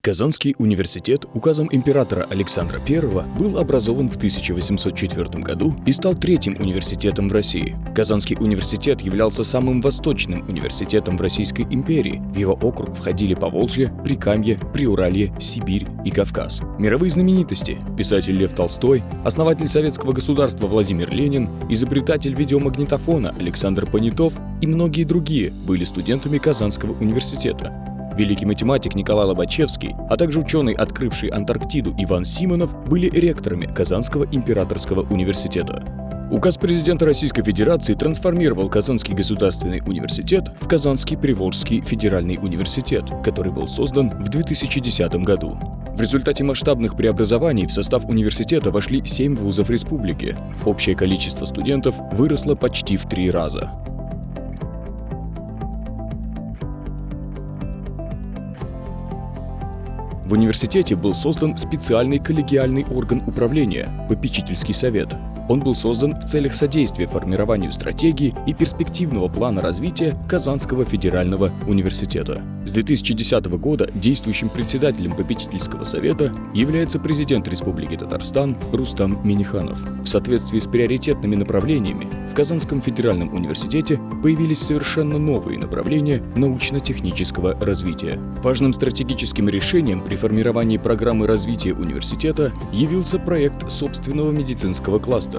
Казанский университет указом императора Александра I был образован в 1804 году и стал третьим университетом в России. Казанский университет являлся самым восточным университетом в Российской империи. В его округ входили Поволжье, Прикамье, Приуралье, Сибирь и Кавказ. Мировые знаменитости – писатель Лев Толстой, основатель советского государства Владимир Ленин, изобретатель видеомагнитофона Александр Понятов и многие другие были студентами Казанского университета великий математик Николай Лобачевский, а также ученый, открывший Антарктиду Иван Симонов, были ректорами Казанского императорского университета. Указ президента Российской Федерации трансформировал Казанский государственный университет в Казанский Приволжский федеральный университет, который был создан в 2010 году. В результате масштабных преобразований в состав университета вошли 7 вузов республики. Общее количество студентов выросло почти в три раза. В университете был создан специальный коллегиальный орган управления – попечительский совет. Он был создан в целях содействия формированию стратегии и перспективного плана развития Казанского федерального университета. С 2010 года действующим председателем попечительского совета является президент Республики Татарстан Рустам Миниханов. В соответствии с приоритетными направлениями в Казанском федеральном университете появились совершенно новые направления научно-технического развития. Важным стратегическим решением при формировании программы развития университета явился проект собственного медицинского кластера.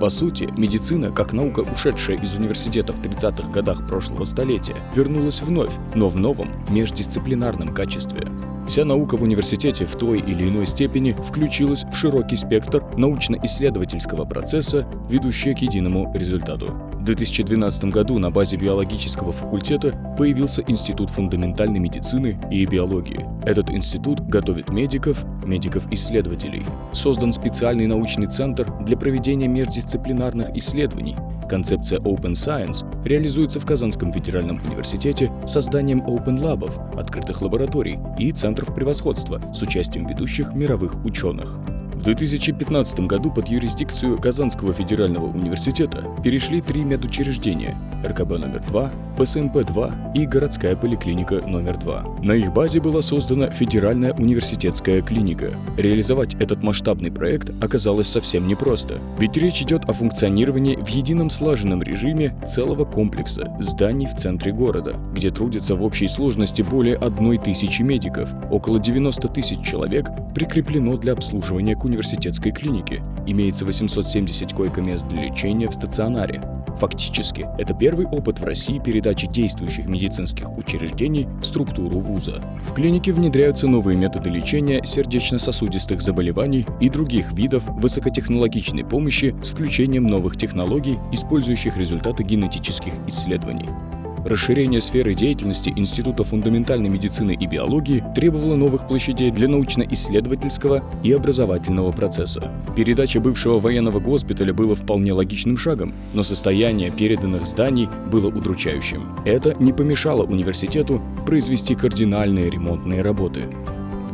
По сути, медицина, как наука, ушедшая из университета в 30-х годах прошлого столетия, вернулась вновь, но в новом, междисциплинарном качестве. Вся наука в университете в той или иной степени включилась в широкий спектр научно-исследовательского процесса, ведущий к единому результату. В 2012 году на базе биологического факультета появился Институт фундаментальной медицины и биологии. Этот институт готовит медиков, медиков-исследователей. Создан специальный научный центр для проведения междисциплинарных исследований. Концепция Open Science реализуется в Казанском федеральном университете созданием Open Lab'ов, открытых лабораторий и центров превосходства с участием ведущих мировых ученых. В 2015 году под юрисдикцию Казанского федерального университета перешли три медучреждения – РКБ номер 2, ПСМП-2 и городская поликлиника номер 2. На их базе была создана Федеральная университетская клиника. Реализовать этот масштабный проект оказалось совсем непросто, ведь речь идет о функционировании в едином слаженном режиме целого комплекса зданий в центре города, где трудятся в общей сложности более одной тысячи медиков. Около 90 тысяч человек прикреплено для обслуживания университетской клинике. Имеется 870 койко-мест для лечения в стационаре. Фактически, это первый опыт в России передачи действующих медицинских учреждений в структуру вуза. В клинике внедряются новые методы лечения сердечно-сосудистых заболеваний и других видов высокотехнологичной помощи с включением новых технологий, использующих результаты генетических исследований. Расширение сферы деятельности Института фундаментальной медицины и биологии требовало новых площадей для научно-исследовательского и образовательного процесса. Передача бывшего военного госпиталя было вполне логичным шагом, но состояние переданных зданий было удручающим. Это не помешало университету произвести кардинальные ремонтные работы.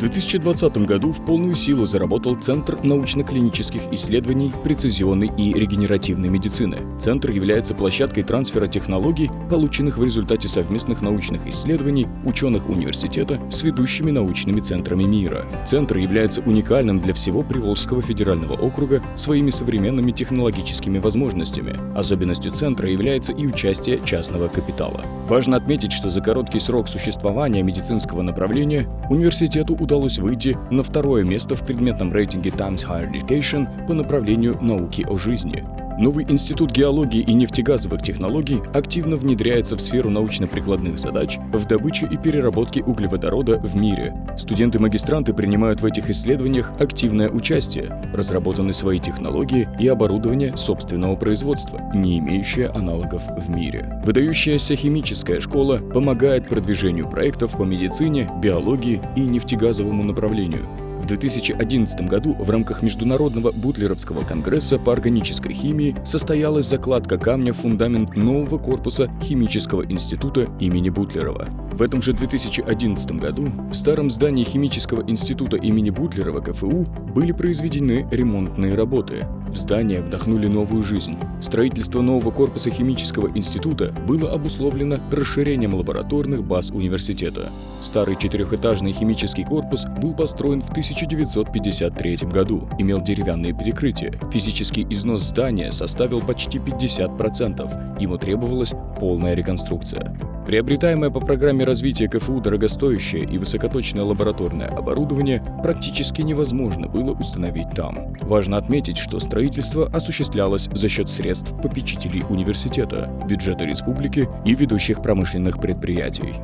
В 2020 году в полную силу заработал Центр научно-клинических исследований прецизионной и регенеративной медицины. Центр является площадкой трансфера технологий, полученных в результате совместных научных исследований ученых университета с ведущими научными центрами мира. Центр является уникальным для всего Приволжского федерального округа своими современными технологическими возможностями. Особенностью центра является и участие частного капитала. Важно отметить, что за короткий срок существования медицинского направления университету удалось удалось выйти на второе место в предметном рейтинге Times Higher Education по направлению науки о жизни. Новый институт геологии и нефтегазовых технологий активно внедряется в сферу научно-прикладных задач в добыче и переработке углеводорода в мире. Студенты-магистранты принимают в этих исследованиях активное участие, разработаны свои технологии и оборудование собственного производства, не имеющее аналогов в мире. Выдающаяся химическая школа помогает продвижению проектов по медицине, биологии и нефтегазовому направлению. В 2011 году в рамках Международного Бутлеровского конгресса по органической химии состоялась закладка камня в фундамент нового корпуса Химического института имени Бутлерова. В этом же 2011 году в старом здании Химического института имени Бутлерова КФУ были произведены ремонтные работы. В здание вдохнули новую жизнь. Строительство нового корпуса Химического института было обусловлено расширением лабораторных баз университета. Старый четырехэтажный химический корпус был построен в 1953 году, имел деревянные перекрытия. Физический износ здания составил почти 50%, ему требовалась полная реконструкция. Приобретаемое по программе развития КФУ дорогостоящее и высокоточное лабораторное оборудование практически невозможно было установить там. Важно отметить, что строительство осуществлялось за счет средств попечителей университета, бюджета республики и ведущих промышленных предприятий.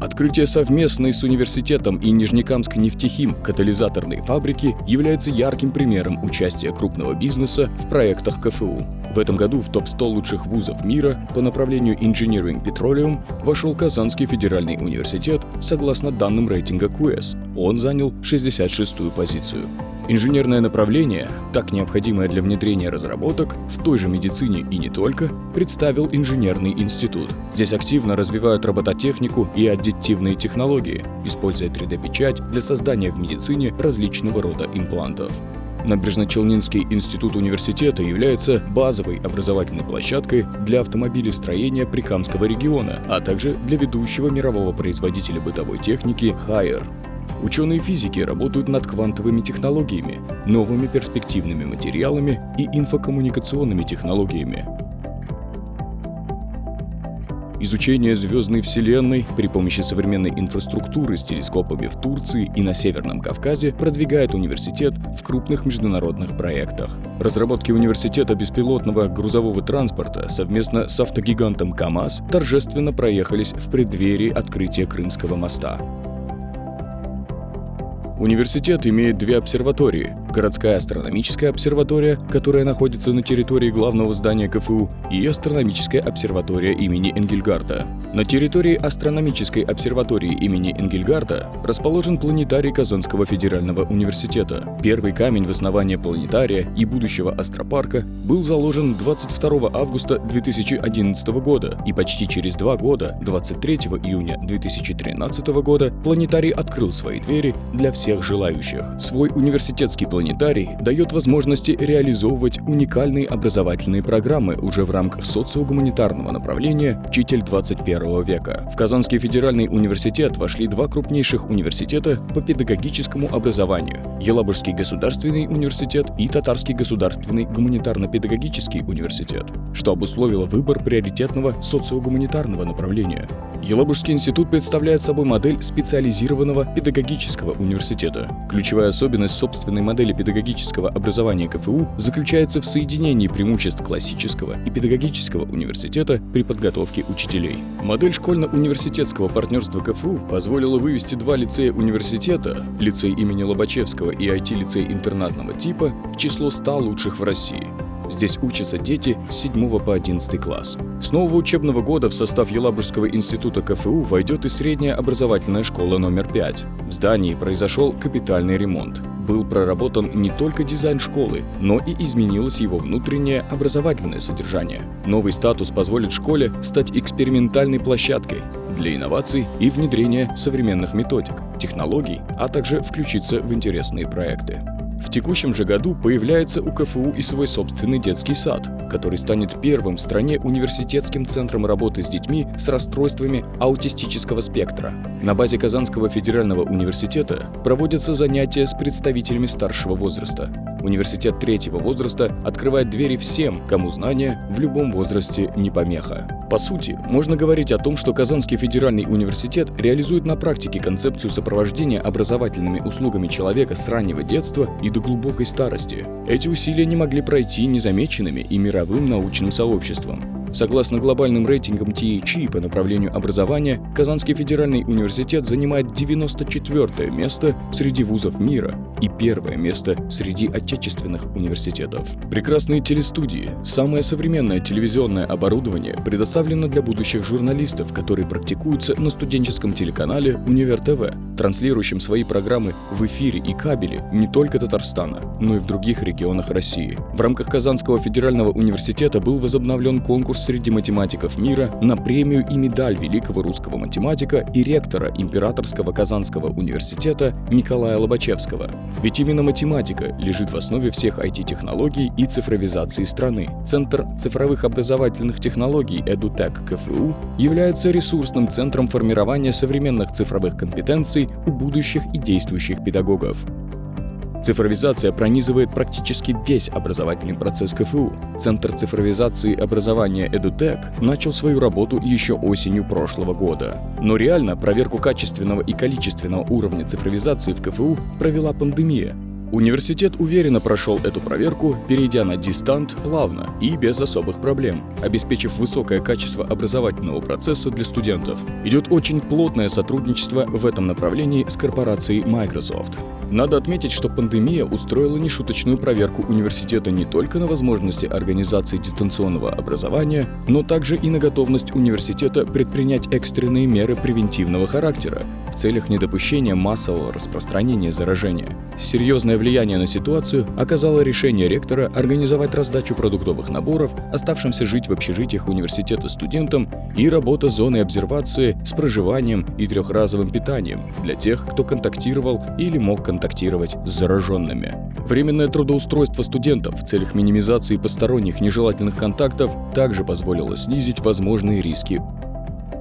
Открытие совместной с университетом и Нижнекамской нефтехим катализаторной фабрики является ярким примером участия крупного бизнеса в проектах КФУ. В этом году в топ-100 лучших вузов мира по направлению Engineering Petroleum вошел Казанский федеральный университет согласно данным рейтинга QS. Он занял 66-ю позицию. Инженерное направление, так необходимое для внедрения разработок в той же медицине и не только, представил инженерный институт. Здесь активно развивают робототехнику и аддитивные технологии, используя 3D-печать для создания в медицине различного рода имплантов. Набережно-Челнинский институт университета является базовой образовательной площадкой для автомобилестроения Прикамского региона, а также для ведущего мирового производителя бытовой техники Haier. Ученые физики работают над квантовыми технологиями, новыми перспективными материалами и инфокоммуникационными технологиями. Изучение звездной Вселенной при помощи современной инфраструктуры с телескопами в Турции и на Северном Кавказе продвигает университет в крупных международных проектах. Разработки университета беспилотного грузового транспорта совместно с автогигантом КАМАЗ торжественно проехались в преддверии открытия Крымского моста. Университет имеет две обсерватории. Городская астрономическая обсерватория, которая находится на территории главного здания КФУ, и астрономическая обсерватория имени Энгельгарта. На территории астрономической обсерватории имени Энгельгарта расположен планетарий Казанского федерального университета. Первый камень в основании планетария и будущего астропарка был заложен 22 августа 2011 года, и почти через два года, 23 июня 2013 года, планетарий открыл свои двери для всех желающих. Свой университетский планетарий дает возможности реализовывать уникальные образовательные программы уже в рамках социогуманитарного направления «Учитель 21 века». В Казанский федеральный университет вошли два крупнейших университета по педагогическому образованию – Елабужский государственный университет и Татарский государственный гуманитарно-педагогический университет, что обусловило выбор приоритетного социогуманитарного направления. Елабужский институт представляет собой модель специализированного педагогического университета. Ключевая особенность собственной модели педагогического образования КФУ заключается в соединении преимуществ классического и педагогического университета при подготовке учителей. Модель школьно-университетского партнерства КФУ позволила вывести два лицея университета, лицей имени Лобачевского и IT-лицей интернатного типа, в число 100 лучших в России. Здесь учатся дети с 7 по 11 класс. С нового учебного года в состав Елабужского института КФУ войдет и средняя образовательная школа номер 5. В здании произошел капитальный ремонт. Был проработан не только дизайн школы, но и изменилось его внутреннее образовательное содержание. Новый статус позволит школе стать экспериментальной площадкой для инноваций и внедрения современных методик, технологий, а также включиться в интересные проекты. В текущем же году появляется у КФУ и свой собственный детский сад, который станет первым в стране университетским центром работы с детьми с расстройствами аутистического спектра. На базе Казанского федерального университета проводятся занятия с представителями старшего возраста. Университет третьего возраста открывает двери всем, кому знания в любом возрасте не помеха. По сути, можно говорить о том, что Казанский федеральный университет реализует на практике концепцию сопровождения образовательными услугами человека с раннего детства и до глубокой старости. Эти усилия не могли пройти незамеченными и мировым научным сообществом. Согласно глобальным рейтингам THE по направлению образования, Казанский федеральный университет занимает 94 место среди вузов мира и первое место среди отечественных университетов. Прекрасные телестудии, самое современное телевизионное оборудование предоставлено для будущих журналистов, которые практикуются на студенческом телеканале «Универ ТВ», транслирующим свои программы в эфире и кабеле не только Татарстана, но и в других регионах России. В рамках Казанского федерального университета был возобновлен конкурс среди математиков мира на премию и медаль великого русского математика и ректора Императорского Казанского университета Николая Лобачевского. Ведь именно математика лежит в основе всех IT-технологий и цифровизации страны. Центр цифровых образовательных технологий EduTech КФУ является ресурсным центром формирования современных цифровых компетенций у будущих и действующих педагогов. Цифровизация пронизывает практически весь образовательный процесс КФУ. Центр цифровизации образования EduTech начал свою работу еще осенью прошлого года. Но реально проверку качественного и количественного уровня цифровизации в КФУ провела пандемия, Университет уверенно прошел эту проверку, перейдя на дистант плавно и без особых проблем, обеспечив высокое качество образовательного процесса для студентов. Идет очень плотное сотрудничество в этом направлении с корпорацией Microsoft. Надо отметить, что пандемия устроила нешуточную проверку университета не только на возможности организации дистанционного образования, но также и на готовность университета предпринять экстренные меры превентивного характера в целях недопущения массового распространения заражения. Серьезное влияние на ситуацию оказало решение ректора организовать раздачу продуктовых наборов оставшимся жить в общежитиях университета студентам и работа зоны обсервации с проживанием и трехразовым питанием для тех, кто контактировал или мог контактировать с зараженными. Временное трудоустройство студентов в целях минимизации посторонних нежелательных контактов также позволило снизить возможные риски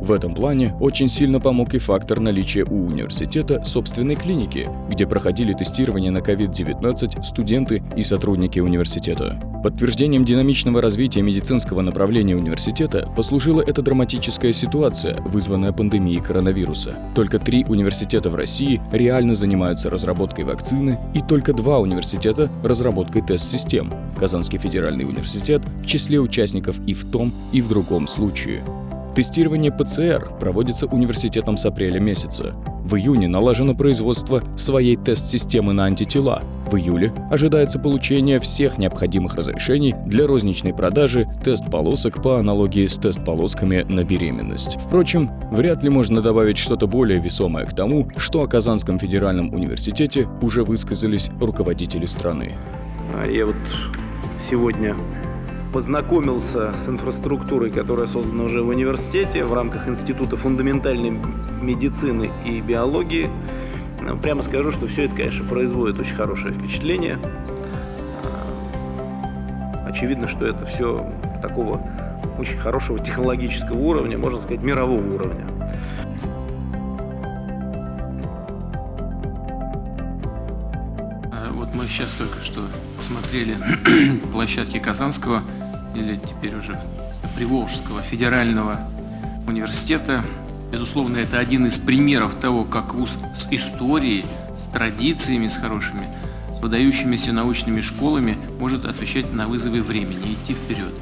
в этом плане очень сильно помог и фактор наличия у университета собственной клиники, где проходили тестирование на COVID-19 студенты и сотрудники университета. Подтверждением динамичного развития медицинского направления университета послужила эта драматическая ситуация, вызванная пандемией коронавируса. Только три университета в России реально занимаются разработкой вакцины и только два университета – разработкой тест-систем. Казанский федеральный университет в числе участников и в том, и в другом случае. Тестирование ПЦР проводится университетом с апреля месяца. В июне налажено производство своей тест-системы на антитела. В июле ожидается получение всех необходимых разрешений для розничной продажи тест-полосок по аналогии с тест-полосками на беременность. Впрочем, вряд ли можно добавить что-то более весомое к тому, что о Казанском федеральном университете уже высказались руководители страны. А я вот сегодня познакомился с инфраструктурой, которая создана уже в университете в рамках Института фундаментальной медицины и биологии. Ну, прямо скажу, что все это, конечно, производит очень хорошее впечатление. А, очевидно, что это все такого очень хорошего технологического уровня, можно сказать, мирового уровня. Сейчас только что смотрели площадки Казанского или теперь уже Приволжского федерального университета. Безусловно, это один из примеров того, как вуз с историей, с традициями, с хорошими, с выдающимися научными школами может отвечать на вызовы времени, идти вперед.